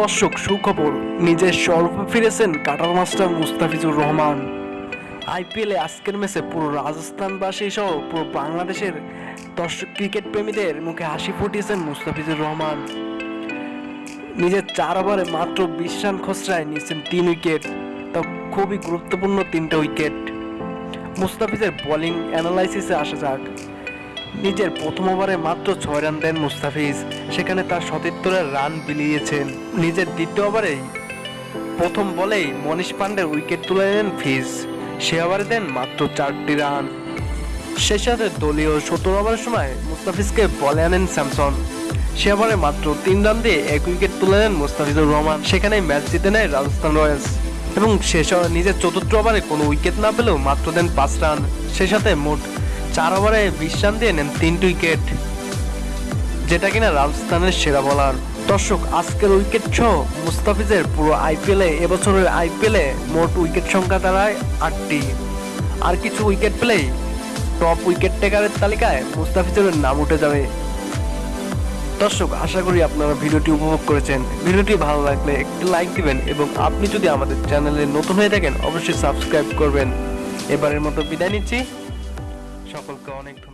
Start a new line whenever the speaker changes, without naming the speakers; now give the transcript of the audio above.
দর্শক, সুখবর, নিজের স্বরূপে ফিরেছেন কাটার মাস্টার মুস্তাফিজুর রহমান। আইপিএলে আজকের ম্যাচে পুরো রাজস্থানবাসী সহ পুরো বাংলাদেশের দর্শক, ক্রিকেট প্রেমীদের মুখে হাসি ফুটিয়েছেন মুস্তাফিজুর রহমান। নিজের চার ওভারে মাত্র বিশ রান খসড়ায় নিয়েছেন তিন উইকেট, তা খুবই গুরুত্বপূর্ণ তিনটে উইকেট। মুস্তাফিজের বোলিং অ্যানালাইসিসে আসা যাক। নিজের প্রথম ওভারে মাত্র ছয় রান দেন মুস্তাফিজ। সেখানে তার সতীর্থরা রান বিলিয়েছেন। নিজের দ্বিতীয় ওভারেই প্রথম বলেই মনীষ পান্ডের উইকেট তুলে নেন ফিজ। সে ওভারে দেন মাত্র চারটি রান। সে সাথে দলীয় সতেরো ওভারের সময় মুস্তাফিজকে বলে আনেন স্যামসন। সে ওভারে মাত্র তিন রান দিয়ে এক উইকেট তুলে নেন মুস্তাফিজুর রহমান। সেখানে ম্যাচ জিতে নেয় রাজস্থান রয়্যালস। এবং শেষ নিজের চতুর্থ ওভারে কোনো উইকেট না পেলেও মাত্র দেন পাঁচ রান। সে সাথে মোট চার ওভারে বিশ দিয়ে নেন তিনটি উইকেট। যেটা কিনা রাজস্থানের সেরা বলার দর্শক, আজকের উইকেট সহ মুস্তাফিজের পুরো আইপিএলে এবছরের আইপিএলে মোট উইকেট সংখ্যা দাঁড়ায় আটটি। আর কিছু উইকেট পেলেই টপ উইকেট টেকারের তালিকায় মুস্তাফিজের নাম উঠে যাবে। দর্শক, আশা করি আপনারা ভিডিওটি উপভোগ করেছেন। ভিডিওটি ভালো লাগলে একটি লাইক দিবেন এবং আপনি যদি আমাদের চ্যানেলে নতুন হয়ে থাকেন, অবশ্যই সাবস্ক্রাইব করবেন। এবারের মতো বিদায় নিচ্ছি। সকলকে অনেক ধন্যবাদ